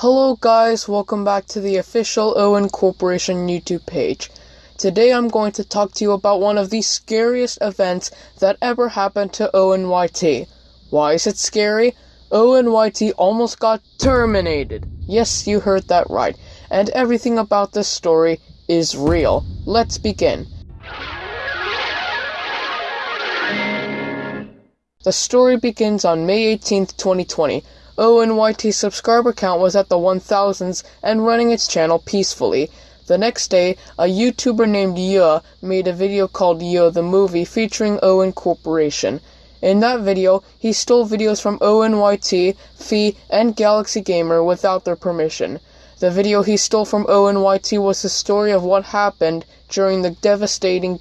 Hello guys, welcome back to the official Owen Corporation YouTube page. Today I'm going to talk to you about one of the scariest events that ever happened to ONYT. Why is it scary? ONYT almost got terminated. Yes, you heard that right. And everything about this story is real. Let's begin. The story begins on May 18th, 2020 ONYT's subscriber count was at the 1000s and running its channel peacefully. The next day, a YouTuber named Ye made a video called Ye the Movie featuring Owen Corporation. In that video, he stole videos from ONYT, Fee, and Galaxy Gamer without their permission. The video he stole from ONYT was the story of what happened during the devastating and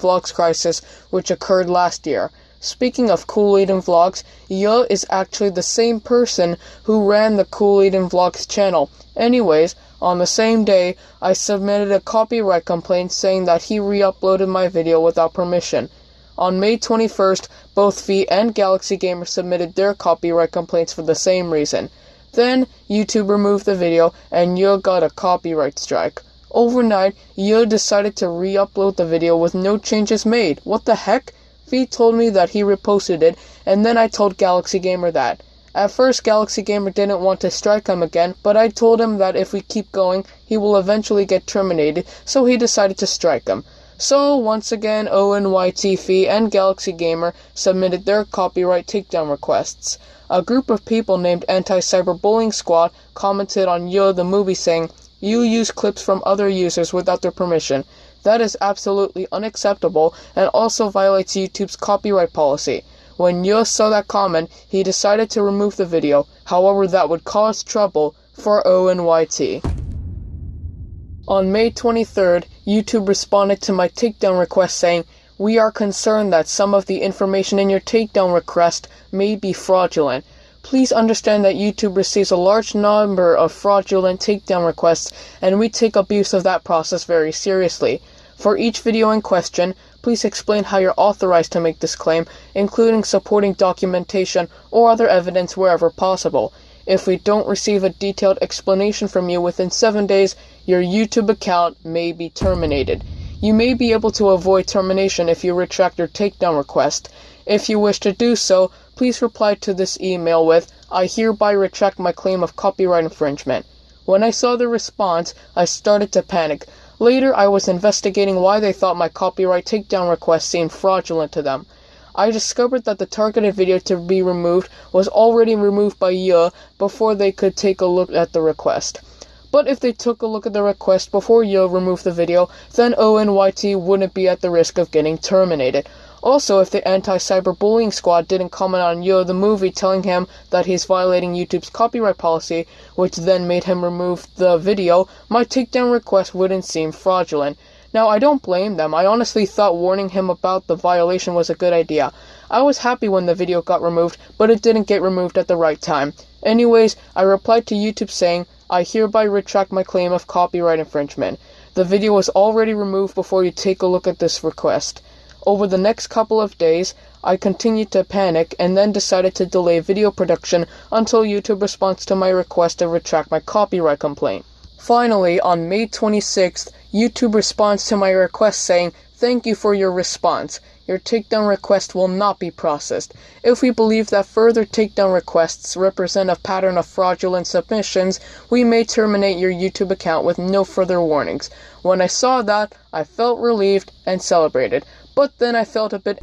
Vlogs crisis which occurred last year. Speaking of Kool-Aid and Vlogs, Yo is actually the same person who ran the Kool-Aid and Vlogs channel. Anyways, on the same day, I submitted a copyright complaint saying that he re-uploaded my video without permission. On May 21st, both Fee and Galaxy Gamer submitted their copyright complaints for the same reason. Then, YouTube removed the video and Yo got a copyright strike. Overnight, Yo decided to re-upload the video with no changes made. What the heck? Fee told me that he reposted it, and then I told Galaxy Gamer that. At first, Galaxy Gamer didn't want to strike him again, but I told him that if we keep going, he will eventually get terminated, so he decided to strike him. So, once again, ONYT Fee and Galaxy Gamer submitted their copyright takedown requests. A group of people named Anti-Cyberbullying Squad commented on Yo the movie saying, You use clips from other users without their permission. That is absolutely unacceptable and also violates YouTube's copyright policy. When Ye saw that comment, he decided to remove the video, however that would cause trouble for ONYT. On May 23rd, YouTube responded to my takedown request saying, We are concerned that some of the information in your takedown request may be fraudulent. Please understand that YouTube receives a large number of fraudulent takedown requests, and we take abuse of that process very seriously. For each video in question, please explain how you're authorized to make this claim, including supporting documentation or other evidence wherever possible. If we don't receive a detailed explanation from you within 7 days, your YouTube account may be terminated. You may be able to avoid termination if you retract your takedown request. If you wish to do so, please reply to this email with, I hereby retract my claim of copyright infringement. When I saw the response, I started to panic. Later, I was investigating why they thought my copyright takedown request seemed fraudulent to them. I discovered that the targeted video to be removed was already removed by Ye before they could take a look at the request. But if they took a look at the request before Ye removed the video, then ONYT wouldn't be at the risk of getting terminated. Also, if the anti-cyberbullying squad didn't comment on Yo the movie telling him that he's violating YouTube's copyright policy, which then made him remove the video, my takedown request wouldn't seem fraudulent. Now, I don't blame them. I honestly thought warning him about the violation was a good idea. I was happy when the video got removed, but it didn't get removed at the right time. Anyways, I replied to YouTube saying, I hereby retract my claim of copyright infringement. The video was already removed before you take a look at this request. Over the next couple of days, I continued to panic and then decided to delay video production until YouTube responds to my request to retract my copyright complaint. Finally, on May 26th, YouTube responds to my request saying, Thank you for your response. Your takedown request will not be processed. If we believe that further takedown requests represent a pattern of fraudulent submissions, we may terminate your YouTube account with no further warnings. When I saw that, I felt relieved and celebrated. But then I felt a bit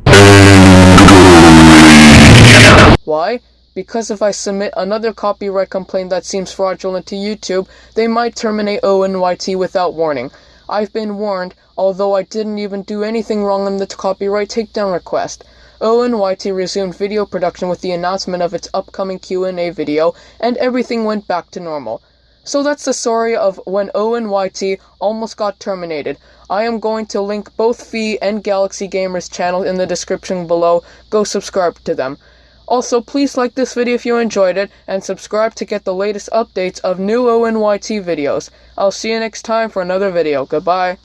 Why? Because if I submit another copyright complaint that seems fraudulent to YouTube, they might terminate ONYT without warning. I've been warned, although I didn't even do anything wrong in the copyright takedown request. ONYT resumed video production with the announcement of its upcoming Q&A video, and everything went back to normal. So that's the story of when ONYT almost got terminated. I am going to link both Fee and Galaxy Gamers channels in the description below. Go subscribe to them. Also, please like this video if you enjoyed it, and subscribe to get the latest updates of new ONYT videos. I'll see you next time for another video. Goodbye.